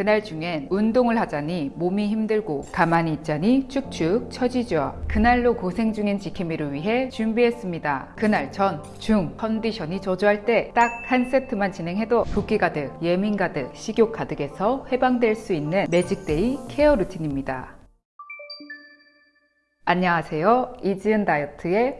그날 중엔 운동을 하자니 몸이 힘들고 가만히 있자니 쭉쭉 처지죠. 그날로 고생 중인 지킴이를 위해 준비했습니다. 그날 전, 중 컨디션이 저조할 때 딱 한 세트만 진행해도 붓기 가득, 예민 가득, 식욕 가득에서 해방될 수 있는 magic day 케어 루틴입니다. 안녕하세요. 이지은 다이어트의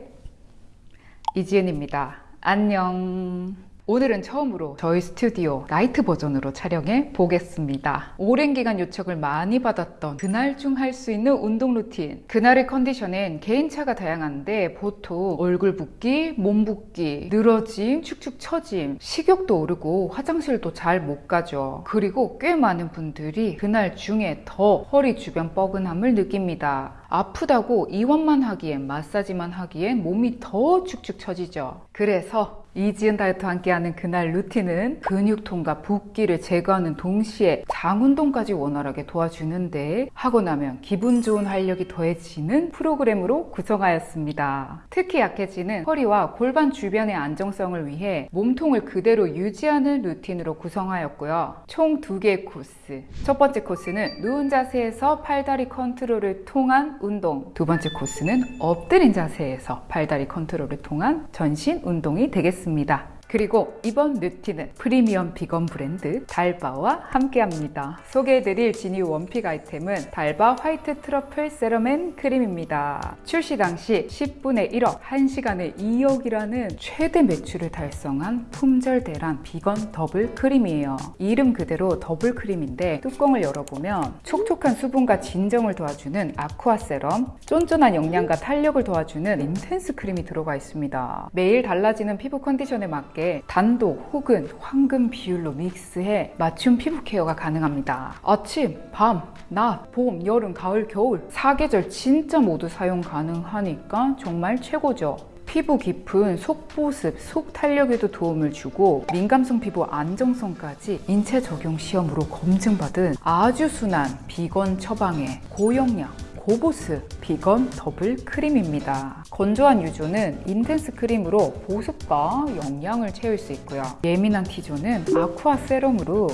이지은입니다. 안녕. 오늘은 처음으로 저희 스튜디오 night 버전으로 촬영해 보겠습니다. 오랜 기간 요청을 많이 받았던 그날 중 할 수 있는 운동 루틴. 그날의 컨디션엔 개인차가 다양한데 보통 얼굴 붓기, 몸 붓기, 늘어짐, 축축 처짐, 식욕도 오르고 화장실도 잘 못 가죠. 그리고 꽤 많은 분들이 그날 중에 더 허리 주변 뻐근함을 느낍니다. 아프다고 이완만 하기엔 마사지만 하기엔 몸이 더 축축 처지죠. 그래서 이지은 다이어트와 함께하는 그날 루틴은 근육통과 붓기를 제거하는 동시에 장운동까지 원활하게 도와주는데 하고 나면 기분 좋은 활력이 더해지는 프로그램으로 구성하였습니다. 특히 약해지는 허리와 골반 주변의 안정성을 위해 몸통을 그대로 유지하는 루틴으로 구성하였고요. 총 두 개의 코스. 첫 번째 코스는 누운 자세에서 팔다리 컨트롤을 통한 운동. 두 번째 코스는 엎드린 자세에서 팔다리 컨트롤을 통한 전신 운동이 되겠습니다. 드리겠습니다. 그리고 이번 루틴은 프리미엄 비건 브랜드 달바와 함께합니다. 소개해드릴 지니 one pick 아이템은 달바 화이트 트러플 세럼 앤 크림입니다. 출시 당시 10분의 1억, 1시간에 2억이라는 최대 매출을 달성한 품절 대란 비건 더블 크림이에요. 이름 그대로 더블 크림인데 뚜껑을 열어보면 촉촉한 수분과 진정을 도와주는 아쿠아 세럼, 쫀쫀한 영양과 탄력을 도와주는 인텐스 크림이 들어가 있습니다. 매일 달라지는 피부 컨디션에 맞게 단독 혹은 황금 비율로 믹스해 맞춤 피부 케어가 가능합니다. 아침, 밤, 낮, 봄, 여름, 가을, 겨울 사계절 진짜 모두 사용 가능하니까 정말 최고죠. 피부 깊은 속보습, 속탄력에도 도움을 주고 민감성 피부 안정성까지 인체 적용 시험으로 검증받은 아주 순한 비건 처방의 고영양 고보습 비건 더블 크림입니다. 건조한 U존은 인텐스 크림으로 보습과 영양을 채울 수 있고요. 예민한 T존은 아쿠아 세럼으로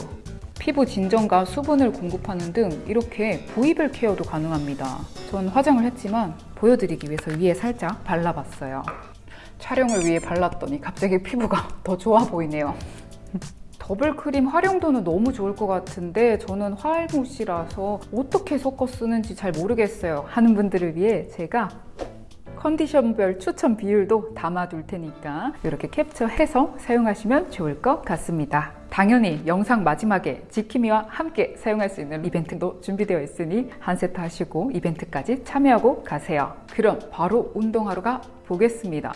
피부 진정과 수분을 공급하는 등 이렇게 부위별 케어도 가능합니다. 전 화장을 했지만 보여드리기 위해서 위에 살짝 발라봤어요. 촬영을 위해 발랐더니 갑자기 피부가 더 좋아 보이네요. 더블 크림 활용도는 너무 좋을 것 같은데 저는 화알못이라서 어떻게 섞어 쓰는지 잘 모르겠어요. 하는 분들을 위해 제가 컨디션별 추천 비율도 담아둘 테니까 이렇게 캡처해서 사용하시면 좋을 것 같습니다. 당연히 영상 마지막에 지킴이와 함께 사용할 수 있는 이벤트도 준비되어 있으니 한 세트 하시고 이벤트까지 참여하고 가세요. 그럼 바로 운동하러 가 보겠습니다.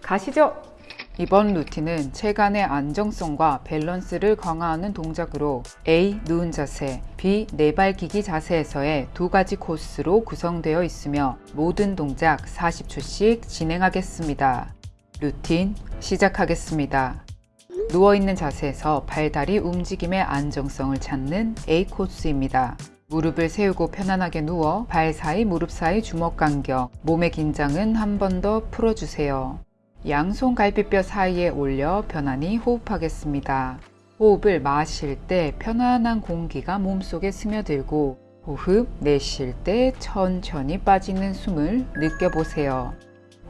가시죠 이번 루틴은 체간의 안정성과 밸런스를 강화하는 동작으로 A. 누운 자세, B. 네발기기 자세에서의 두 가지 코스로 구성되어 있으며 모든 동작 40초씩 진행하겠습니다. 루틴 시작하겠습니다. 누워있는 자세에서 팔다리 움직임의 안정성을 찾는 A 코스입니다. 무릎을 세우고 편안하게 누워 발 사이 무릎 사이 주먹 간격, 몸의 긴장은 한 번 더 풀어주세요. 양손 갈비뼈 사이에 올려 편안히 호흡하겠습니다. 호흡을 마실 때 편안한 공기가 몸속에 스며들고 호흡 내쉴 때 천천히 빠지는 숨을 느껴보세요.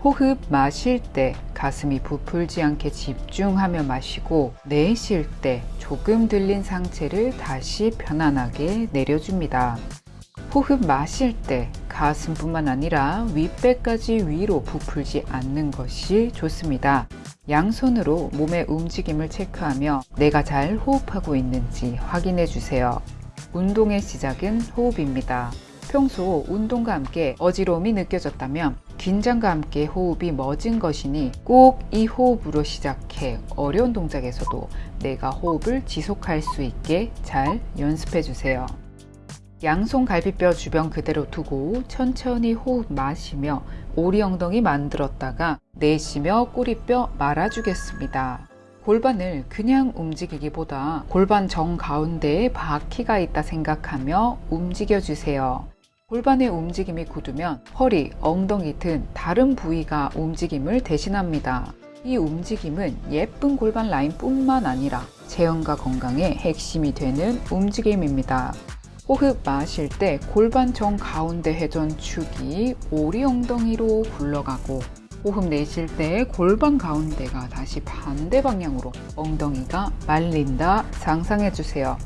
호흡 마실 때 가슴이 부풀지 않게 집중하며 마시고 내쉴 때 조금 들린 상체를 다시 편안하게 내려줍니다. 호흡 마실 때 가슴뿐만 아니라 윗배까지 위로 부풀지 않는 것이 좋습니다. 양손으로 몸의 움직임을 체크하며 내가 잘 호흡하고 있는지 확인해 주세요. 운동의 시작은 호흡입니다. 평소 운동과 함께 어지러움이 느껴졌다면 긴장과 함께 호흡이 멎은 것이니 꼭 이 호흡으로 시작해 어려운 동작에서도 내가 호흡을 지속할 수 있게 잘 연습해 주세요. 양손 갈비뼈 주변 그대로 두고 천천히 호흡 마시며 오리 엉덩이 만들었다가 내쉬며 꼬리뼈 말아주겠습니다. 골반을 그냥 움직이기보다 골반 정 가운데에 바퀴가 있다 생각하며 움직여 주세요. 골반의 움직임이 굳으면 허리, 엉덩이 등 다른 부위가 움직임을 대신합니다. 이 움직임은 예쁜 골반 라인 뿐만 아니라 체형과 건강에 핵심이 되는 움직임입니다. 호흡 마실 때 골반 정 가운데 회전 축이 오리 엉덩이로 굴러가고 호흡 내쉴 때 골반 가운데가 다시 반대 방향으로 엉덩이가 말린다 상상해 주세요.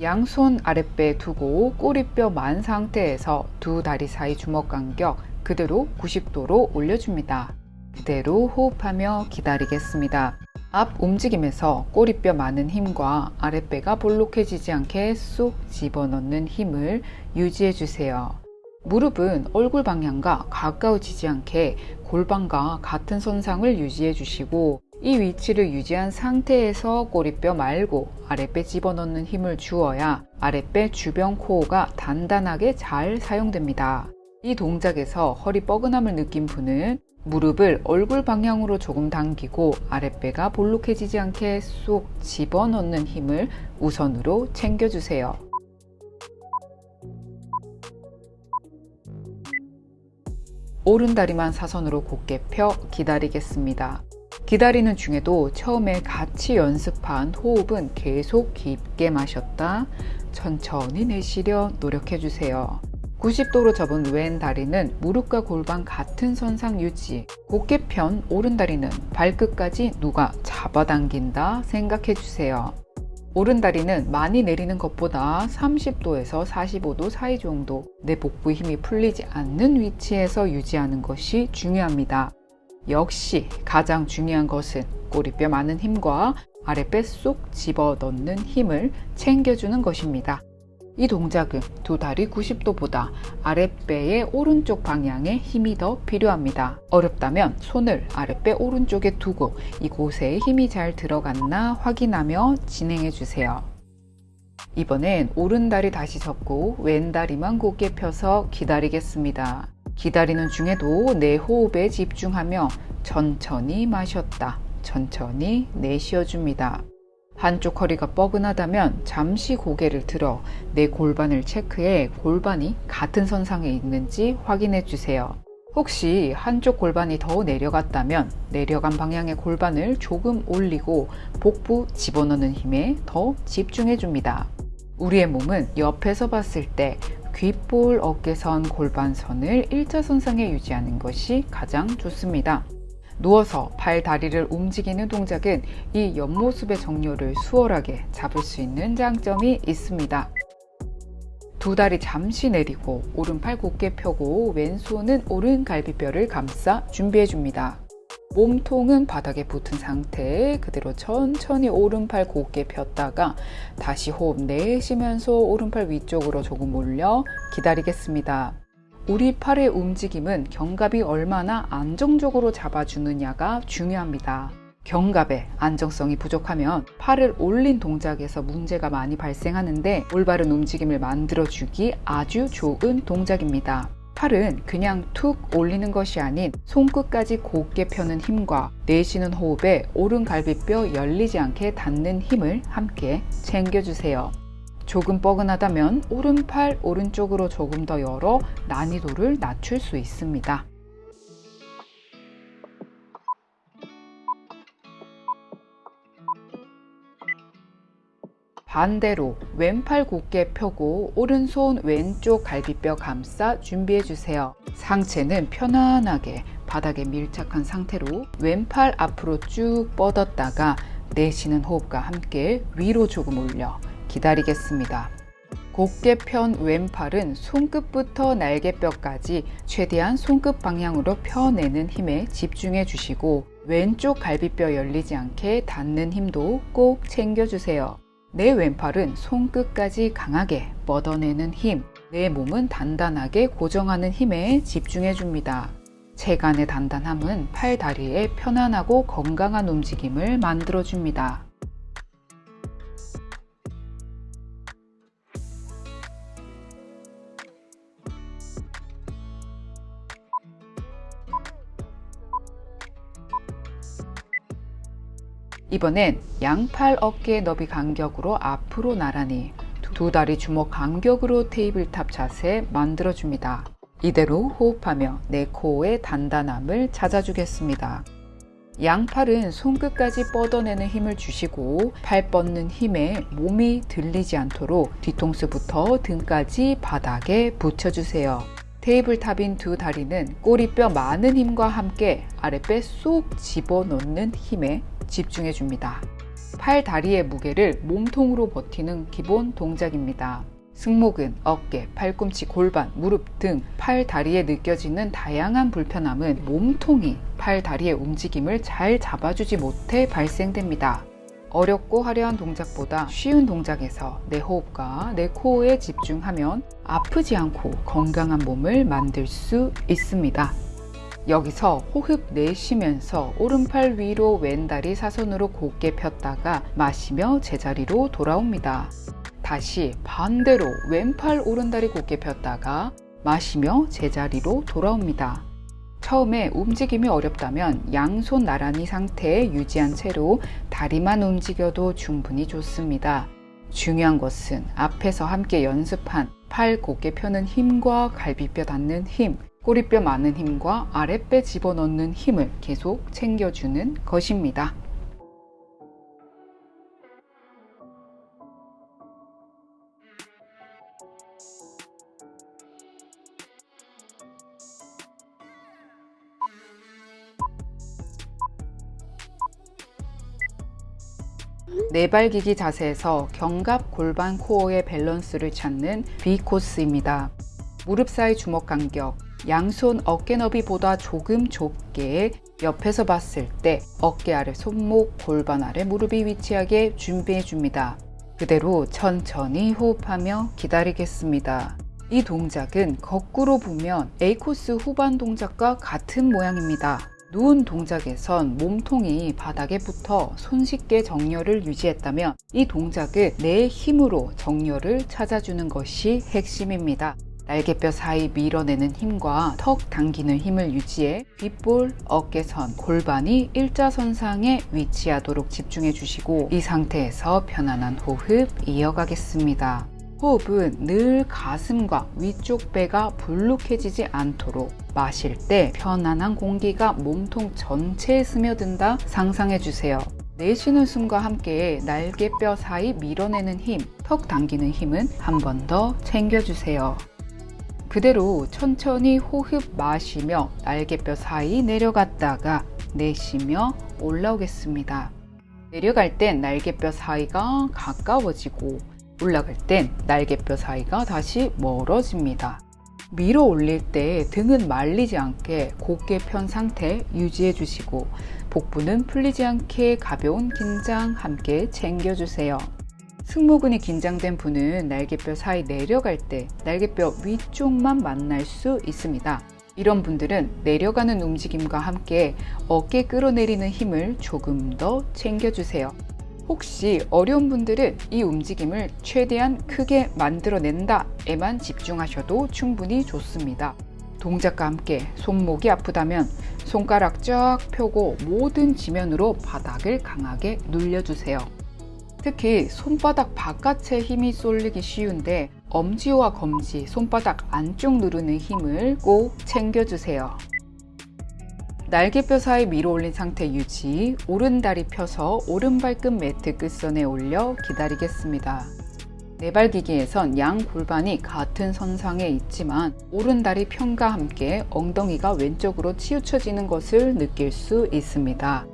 양손 아랫배에 두고 꼬리뼈 만 상태에서 두 다리 사이 주먹 간격 그대로 90도로 올려줍니다. 그대로 호흡하며 기다리겠습니다. 앞 움직임에서 꼬리뼈 많은 힘과 아랫배가 볼록해지지 않게 쏙 집어넣는 힘을 유지해 주세요. 무릎은 얼굴 방향과 가까워지지 않게 골반과 같은 선상을 유지해 주시고 이 위치를 유지한 상태에서 꼬리뼈 말고 아랫배 집어넣는 힘을 주어야 아랫배 주변 코어가 단단하게 잘 사용됩니다. 이 동작에서 허리 뻐근함을 느낀 분은 무릎을 얼굴 방향으로 조금 당기고 아랫배가 볼록해지지 않게 쏙 집어넣는 힘을 우선으로 챙겨주세요. 오른다리만 사선으로 곧게 펴 기다리겠습니다. 기다리는 중에도 처음에 같이 연습한 호흡은 계속 깊게 마셨다 천천히 내쉬려 노력해 주세요. 90도로 접은 왼 다리는 무릎과 골반 같은 선상 유지 곧게 편 오른 다리는 발끝까지 누가 잡아당긴다 생각해 주세요. 오른 다리는 많이 내리는 것보다 30도에서 45도 사이 정도 내 복부 힘이 풀리지 않는 위치에서 유지하는 것이 중요합니다. 역시 가장 중요한 것은 꼬리뼈 많은 힘과 아랫배 쏙 집어넣는 힘을 챙겨주는 것입니다. 이 동작은 두 다리 90도보다 아랫배의 오른쪽 방향에 힘이 더 필요합니다. 어렵다면 손을 아랫배 오른쪽에 두고 이곳에 힘이 잘 들어갔나 확인하며 진행해 주세요. 이번엔 오른 다리 다시 접고 왼 다리만 곧게 펴서 기다리겠습니다. 기다리는 중에도 내 호흡에 집중하며 천천히 마셨다. 천천히 내쉬어줍니다. 한쪽 허리가 뻐근하다면 잠시 고개를 들어 내 골반을 체크해 골반이 같은 선상에 있는지 확인해 주세요. 혹시 한쪽 골반이 더 내려갔다면 내려간 방향의 골반을 조금 올리고 복부 집어넣는 힘에 더 집중해 줍니다. 우리의 몸은 옆에서 봤을 때 귓볼, 어깨선, 골반선을 일자선상에 유지하는 것이 가장 좋습니다. 누워서 발, 다리를 움직이는 동작은 이 옆모습의 정렬을 수월하게 잡을 수 있는 장점이 있습니다. 두 다리 잠시 내리고 오른팔 곧게 펴고 왼손은 오른 갈비뼈를 감싸 준비해 줍니다. 몸통은 바닥에 붙은 상태에 그대로 천천히 오른팔 곧게 폈다가 다시 호흡 내쉬면서 오른팔 위쪽으로 조금 올려 기다리겠습니다. 우리 팔의 움직임은 견갑이 얼마나 안정적으로 잡아주느냐가 중요합니다. 견갑의 안정성이 부족하면 팔을 올린 동작에서 문제가 많이 발생하는데 올바른 움직임을 만들어주기 아주 좋은 동작입니다. 팔은 그냥 툭 올리는 것이 아닌 손끝까지 곧게 펴는 힘과 내쉬는 호흡에 오른 갈비뼈 열리지 않게 닿는 힘을 함께 챙겨주세요. 조금 뻐근하다면 오른팔 오른쪽으로 조금 더 열어 난이도를 낮출 수 있습니다. 반대로 왼팔 곧게 펴고 오른손 왼쪽 갈비뼈 감싸 준비해 주세요. 상체는 편안하게 바닥에 밀착한 상태로 왼팔 앞으로 쭉 뻗었다가 내쉬는 호흡과 함께 위로 조금 올려 기다리겠습니다. 곧게 편 왼팔은 손끝부터 날개뼈까지 최대한 손끝 방향으로 펴내는 힘에 집중해 주시고 왼쪽 갈비뼈 열리지 않게 닿는 힘도 꼭 챙겨주세요. 내 왼팔은 손끝까지 강하게 뻗어내는 힘, 내 몸은 단단하게 고정하는 힘에 집중해 줍니다. 체간의 단단함은 팔, 다리의 편안하고 건강한 움직임을 만들어 줍니다. 이번엔 양팔 어깨 너비 간격으로 앞으로 나란히 두두 다리 주먹 간격으로 tabletop 자세 만들어줍니다. 이대로 호흡하며 내 코어의 단단함을 찾아주겠습니다. 양팔은 손끝까지 뻗어내는 힘을 주시고 팔 뻗는 힘에 몸이 들리지 않도록 뒤통수부터 등까지 바닥에 붙여주세요. 테이블탑인 두 다리는 꼬리뼈 많은 힘과 함께 아랫배 쏙 집어넣는 힘에 집중해 줍니다. 팔 다리의 무게를 몸통으로 버티는 기본 동작입니다. 승모근, 어깨, 팔꿈치, 골반, 무릎 등 팔 다리에 느껴지는 다양한 불편함은 몸통이 팔 다리의 움직임을 잘 잡아주지 못해 발생됩니다. 어렵고 화려한 동작보다 쉬운 동작에서 내 호흡과 내 코어에 집중하면 아프지 않고 건강한 몸을 만들 수 있습니다. 여기서 호흡 내쉬면서 오른팔 위로 왼다리 사선으로 곧게 폈다가 마시며 제자리로 돌아옵니다. 다시 반대로 왼팔 오른다리 곧게 폈다가 마시며 제자리로 돌아옵니다. 처음에 움직임이 어렵다면 양손 나란히 상태에 유지한 채로 다리만 움직여도 충분히 좋습니다. 중요한 것은 앞에서 함께 연습한 팔 곧게 펴는 힘과 갈비뼈 닿는 힘, 꼬리뼈 많은 힘과 아랫배 집어넣는 힘을 계속 챙겨주는 것입니다. 네발기기 자세에서 견갑 골반 코어의 밸런스를 찾는 B 코스입니다. 무릎 사이 주먹 간격, 양손 어깨 너비보다 조금 좁게 옆에서 봤을 때 어깨 아래 손목, 골반 아래 무릎이 위치하게 준비해 줍니다. 그대로 천천히 호흡하며 기다리겠습니다. 이 동작은 거꾸로 보면 A 코스 후반 동작과 같은 모양입니다. 누운 동작에선 몸통이 바닥에 붙어 손쉽게 정렬을 유지했다면 이 동작은 내 힘으로 정렬을 찾아주는 것이 핵심입니다. 날개뼈 사이 밀어내는 힘과 턱 당기는 힘을 유지해 빗볼, 어깨선, 골반이 일자선상에 위치하도록 집중해 주시고 이 상태에서 편안한 호흡 이어가겠습니다. 호흡은 늘 가슴과 위쪽 배가 불룩해지지 않도록 마실 때 편안한 공기가 몸통 전체에 스며든다 상상해 주세요. 내쉬는 숨과 함께 날개뼈 사이 밀어내는 힘, 턱 당기는 힘은 한 번 더 챙겨주세요. 그대로 천천히 호흡 마시며 날개뼈 사이 내려갔다가 내쉬며 올라오겠습니다. 내려갈 땐 날개뼈 사이가 가까워지고 올라갈 땐 날개뼈 사이가 다시 멀어집니다. 밀어 올릴 때 등은 말리지 않게 곧게 편 상태 유지해 주시고 복부는 풀리지 않게 가벼운 긴장 함께 챙겨주세요. 승모근이 긴장된 분은 날개뼈 사이 내려갈 때 날개뼈 위쪽만 만날 수 있습니다. 이런 분들은 내려가는 움직임과 함께 어깨 끌어내리는 힘을 조금 더 챙겨주세요. 혹시 어려운 분들은 이 움직임을 최대한 크게 만들어낸다 에만 집중하셔도 충분히 좋습니다. 동작과 함께 손목이 아프다면 손가락 쫙 펴고 모든 지면으로 바닥을 강하게 눌려주세요. 특히 손바닥 바깥에 힘이 쏠리기 쉬운데 엄지와 검지, 손바닥 안쪽 누르는 힘을 꼭 챙겨주세요. 날개뼈 사이 밀어 올린 상태 유지, 오른다리 펴서 오른발끝 매트 끝선에 올려 기다리겠습니다. 네발기기에선 양 골반이 같은 선상에 있지만 오른다리 편과 함께 엉덩이가 왼쪽으로 치우쳐지는 것을 느낄 수 있습니다.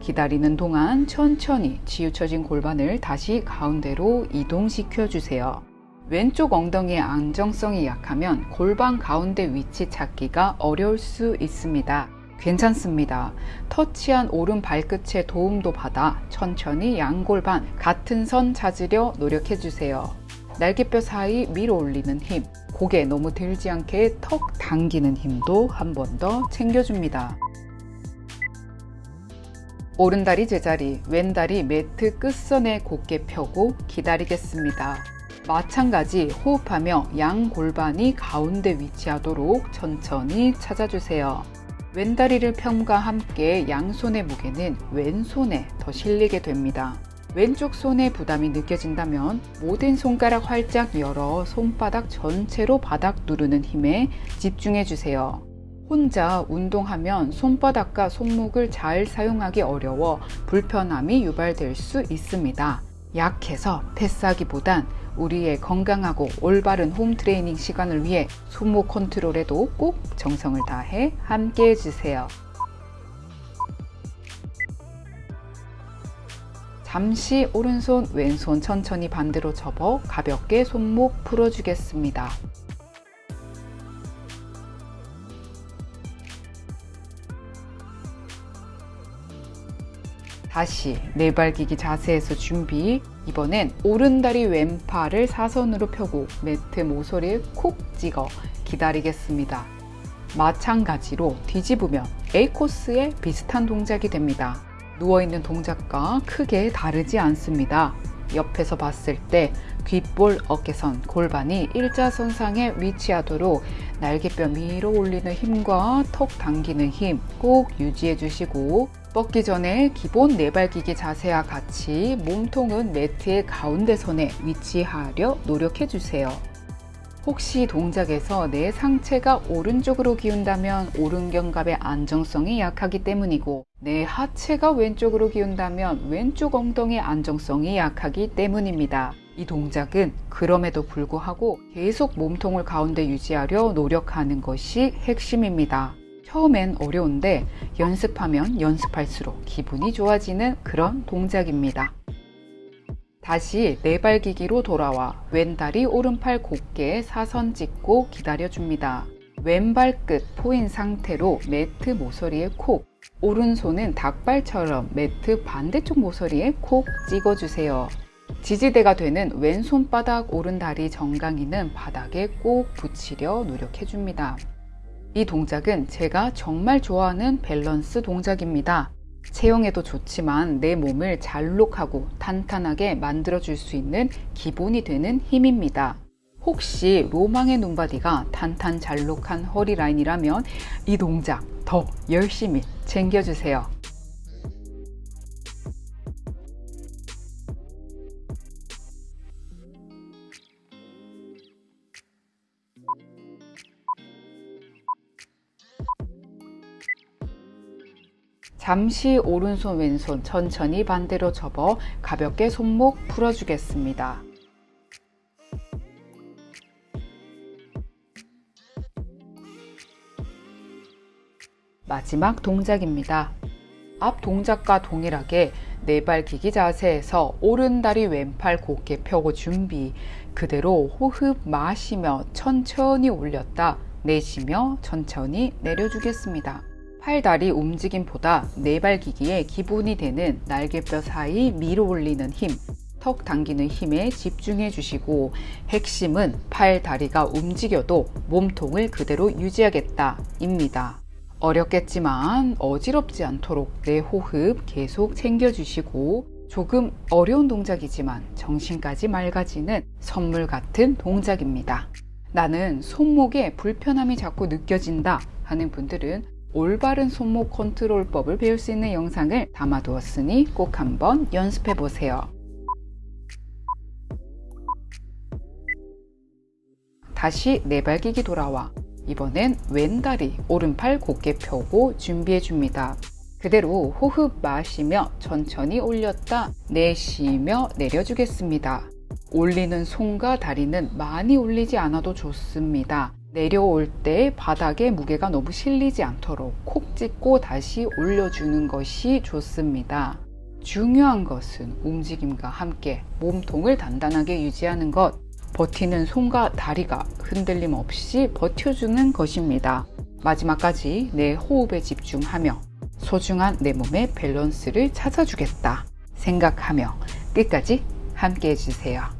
기다리는 동안 천천히 치우쳐진 골반을 다시 가운데로 이동시켜 주세요. 왼쪽 엉덩이의 안정성이 약하면 골반 가운데 위치 찾기가 어려울 수 있습니다. 괜찮습니다. 터치한 오른 발끝의 도움도 받아 천천히 양골반 같은 선 찾으려 노력해 주세요. 날개뼈 사이 밀어 올리는 힘, 고개 너무 들지 않게 턱 당기는 힘도 한 번 더 챙겨줍니다. 오른다리 제자리, 왼다리 매트 끝선에 곧게 펴고 기다리겠습니다. 마찬가지 호흡하며 양 골반이 가운데 위치하도록 천천히 찾아주세요. 왼다리를 펴과 함께 양손의 무게는 왼손에 더 실리게 됩니다. 왼쪽 손에 부담이 느껴진다면 모든 손가락 활짝 열어 손바닥 전체로 바닥 누르는 힘에 집중해 주세요. 혼자 운동하면 손바닥과 손목을 잘 사용하기 어려워 불편함이 유발될 수 있습니다. 약해서 패스하기보단 우리의 건강하고 올바른 홈 트레이닝 시간을 위해 손목 컨트롤에도 꼭 정성을 다해 함께 해주세요. 잠시 오른손, 왼손 천천히 반대로 접어 가볍게 손목 풀어주겠습니다. 다시 네발기기 자세에서 준비. 이번엔 오른다리 왼팔을 사선으로 펴고 매트 모서리에 콕 찍어 기다리겠습니다. 마찬가지로 뒤집으면 A코스에 비슷한 동작이 됩니다. 누워있는 동작과 크게 다르지 않습니다. 옆에서 봤을 때 귓볼, 어깨선, 골반이 일자선상에 위치하도록 날개뼈 위로 올리는 힘과 턱 당기는 힘 꼭 유지해 주시고 뻗기 전에 기본 네발기기 자세와 같이 몸통은 매트의 가운데 선에 위치하려 노력해 주세요. 혹시 동작에서 내 상체가 오른쪽으로 기운다면 오른견갑의 안정성이 약하기 때문이고 내 하체가 왼쪽으로 기운다면 왼쪽 엉덩이의 안정성이 약하기 때문입니다. 이 동작은 그럼에도 불구하고 계속 몸통을 가운데 유지하려 노력하는 것이 핵심입니다. 처음엔 어려운데 연습하면 연습할수록 기분이 좋아지는 그런 동작입니다. 다시 네발기기로 돌아와 왼다리 오른팔 곧게 사선 찍고 기다려줍니다. 왼발 끝 포인 상태로 매트 모서리에 콕 오른손은 닭발처럼 매트 반대쪽 모서리에 콕 찍어주세요. 지지대가 되는 왼손바닥 오른다리 정강이는 바닥에 꼭 붙이려 노력해줍니다. 이 동작은 제가 정말 좋아하는 밸런스 동작입니다. 체형에도 좋지만 내 몸을 잘록하고 탄탄하게 만들어줄 수 있는 기본이 되는 힘입니다. 혹시 로망의 눈바디가 탄탄 잘록한 허리 라인이라면 이 동작 더 열심히 챙겨주세요. 잠시 오른손 왼손 천천히 반대로 접어 가볍게 손목 풀어주겠습니다. 마지막 동작입니다. 앞 동작과 동일하게 네발 기기 자세에서 오른다리 왼팔 곧게 펴고 준비 그대로 호흡 마시며 천천히 올렸다 내쉬며 천천히 내려주겠습니다. 팔다리 움직임보다 네발기기의 기본이 되는 날개뼈 사이 밀어 올리는 힘, 턱 당기는 힘에 집중해 주시고 핵심은 팔, 다리가 움직여도 몸통을 그대로 유지하겠다 입니다. 어렵겠지만 어지럽지 않도록 내 호흡 계속 챙겨주시고 조금 어려운 동작이지만 정신까지 맑아지는 선물 같은 동작입니다. 나는 손목에 불편함이 자꾸 느껴진다 하는 분들은 올바른 손목 컨트롤법을 배울 수 있는 영상을 담아두었으니 꼭 한번 연습해 보세요. 다시 네발기기 돌아와 이번엔 왼다리 오른팔 곧게 펴고 준비해 줍니다. 그대로 호흡 마시며 천천히 올렸다 내쉬며 내려주겠습니다. 올리는 손과 다리는 많이 올리지 않아도 좋습니다. 내려올 때 바닥에 무게가 너무 실리지 않도록 콕 찍고 다시 올려주는 것이 좋습니다. 중요한 것은 움직임과 함께 몸통을 단단하게 유지하는 것, 버티는 손과 다리가 흔들림 없이 버텨주는 것입니다. 마지막까지 내 호흡에 집중하며 소중한 내 몸의 밸런스를 찾아주겠다 생각하며 끝까지 함께 해주세요.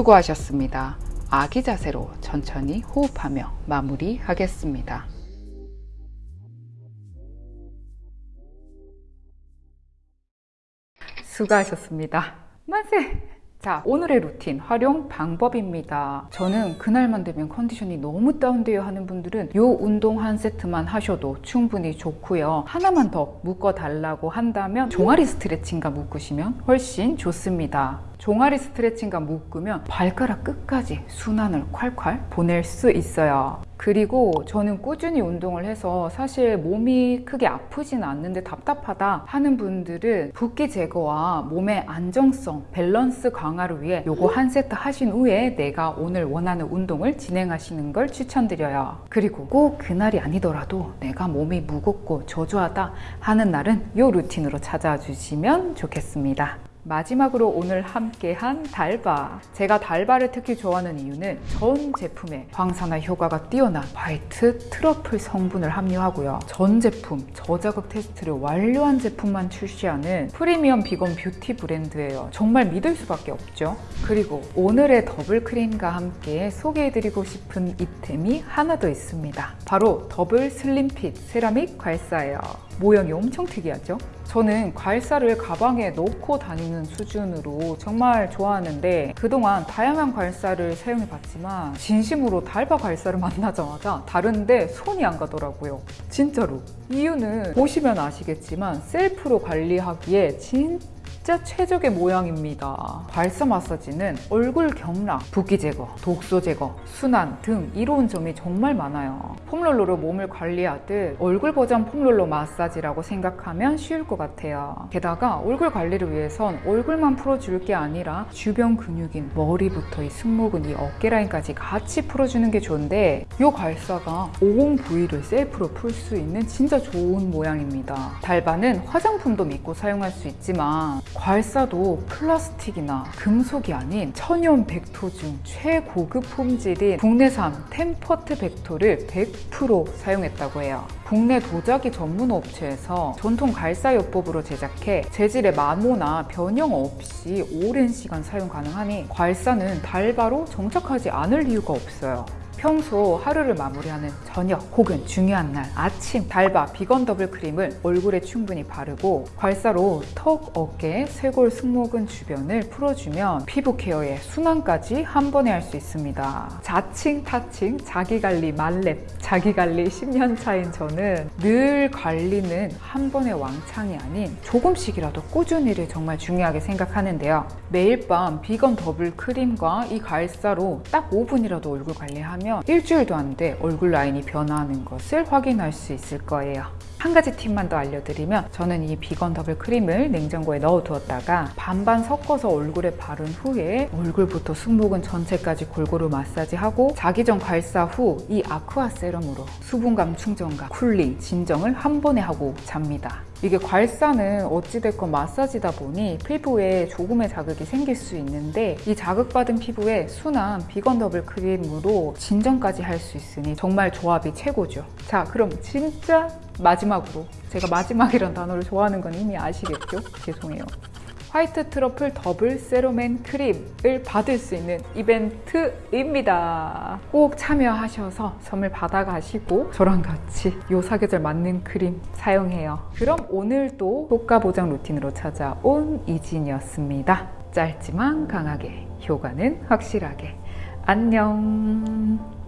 수고하셨습니다. 아기 자세로 천천히 호흡하며 마무리하겠습니다. 수고하셨습니다. 만세! 자 오늘의 루틴 활용 방법입니다 저는 그날만 되면 컨디션이 너무 다운되어 하는 분들은 요 운동 한 세트만 하셔도 충분히 좋고요 하나만 더 묶어 달라고 한다면 종아리 스트레칭과 묶으시면 훨씬 좋습니다 종아리 스트레칭과 묶으면 발가락 끝까지 순환을 콸콸 보낼 수 있어요. 그리고 저는 꾸준히 운동을 해서 사실 몸이 크게 아프진 않는데 답답하다 하는 분들은 붓기 제거와 몸의 안정성, 밸런스 강화를 위해 요거 한 세트 하신 후에 내가 오늘 원하는 운동을 진행하시는 걸 추천드려요. 그리고 꼭 그날이 아니더라도 내가 몸이 무겁고 저조하다 하는 날은 요 루틴으로 찾아와 주시면 좋겠습니다. 마지막으로 오늘 함께한 달바. 제가 달바를 특히 좋아하는 이유는 전 제품에 항산화 효과가 뛰어난 화이트 트러플 성분을 함유하고요. 전 제품 저자극 테스트를 완료한 제품만 출시하는 프리미엄 비건 뷰티 브랜드예요. 정말 믿을 수밖에 없죠. 그리고 오늘의 더블 크림과 함께 소개해드리고 싶은 아이템이 하나 더 있습니다. 바로 더블 슬림핏 세라믹 괄사예요 모양이 엄청 특이하죠? 저는 괄사를 가방에 넣고 다니는 수준으로 정말 좋아하는데 그동안 다양한 괄사를 사용해 봤지만 진심으로 달바 괄사를 만나자마자 다른데 손이 안 가더라고요 진짜로 이유는 보시면 아시겠지만 셀프로 관리하기에 진짜 진짜 최적의 모양입니다. 괄사 마사지는 얼굴 경락, 붓기 제거, 독소 제거, 순환 등 이로운 점이 정말 많아요. 폼롤러로 몸을 관리하듯 얼굴 버전 폼롤러 마사지라고 생각하면 쉬울 것 같아요. 게다가 얼굴 관리를 위해선 얼굴만 풀어줄 게 아니라 주변 근육인 머리부터 이 승모근, 이 어깨 라인까지 같이 풀어주는 게 좋은데 이 괄사가 오공 부위를 셀프로 풀 수 있는 진짜 좋은 모양입니다. 달바는 화장품도 믿고 사용할 수 있지만 괄사도 플라스틱이나 금속이 아닌 천연 백토 중 최고급 품질인 국내산 템퍼트 백토를 100% 사용했다고 해요. 국내 도자기 전문 업체에서 전통 괄사요법으로 제작해 재질의 마모나 변형 없이 오랜 시간 사용 가능하니 괄사는 달바로 정착하지 않을 이유가 없어요. 평소 하루를 마무리하는 저녁 혹은 중요한 날 아침 달바 비건 더블 크림을 얼굴에 충분히 바르고 괄사로 턱, 어깨, 쇄골, 승모근 주변을 풀어주면 피부 케어에 순환까지 한 번에 할 수 있습니다. 자칭, 타칭, 자기관리 만렙, 자기관리 10년 차인 저는 늘 관리는 한 번의 왕창이 아닌 조금씩이라도 꾸준히를 정말 중요하게 생각하는데요. 매일 밤 비건 더블 크림과 이 괄사로 딱 5분이라도 얼굴 관리하면 일주일도 안 돼 얼굴 라인이 변화하는 것을 확인할 수 있을 거예요. 한 가지 팁만 더 알려드리면 저는 이 비건 더블 크림을 냉장고에 넣어 두었다가 반반 섞어서 얼굴에 바른 후에 얼굴부터 승모근 전체까지 골고루 마사지하고 자기 전 괄사 후 이 아쿠아 세럼으로 수분감 충전과 쿨링, 진정을 한 번에 하고 잡니다. 이게 괄사는 어찌됐건 마사지다 보니 피부에 조금의 자극이 생길 수 있는데 이 자극받은 피부에 순한 비건 더블 크림으로 진정까지 할 수 있으니 정말 조합이 최고죠. 자 그럼 진짜 마지막으로 제가 마지막이란 단어를 좋아하는 건 이미 아시겠죠? 죄송해요. 화이트 트러플 더블 세럼 앤 크림을 받을 수 있는 이벤트입니다. 꼭 참여하셔서 선물 받아가시고 저랑 같이 요 사계절 맞는 크림 사용해요. 그럼 오늘도 효과 보장 루틴으로 찾아온 이진이었습니다. 짧지만 강하게, 효과는 확실하게. 안녕.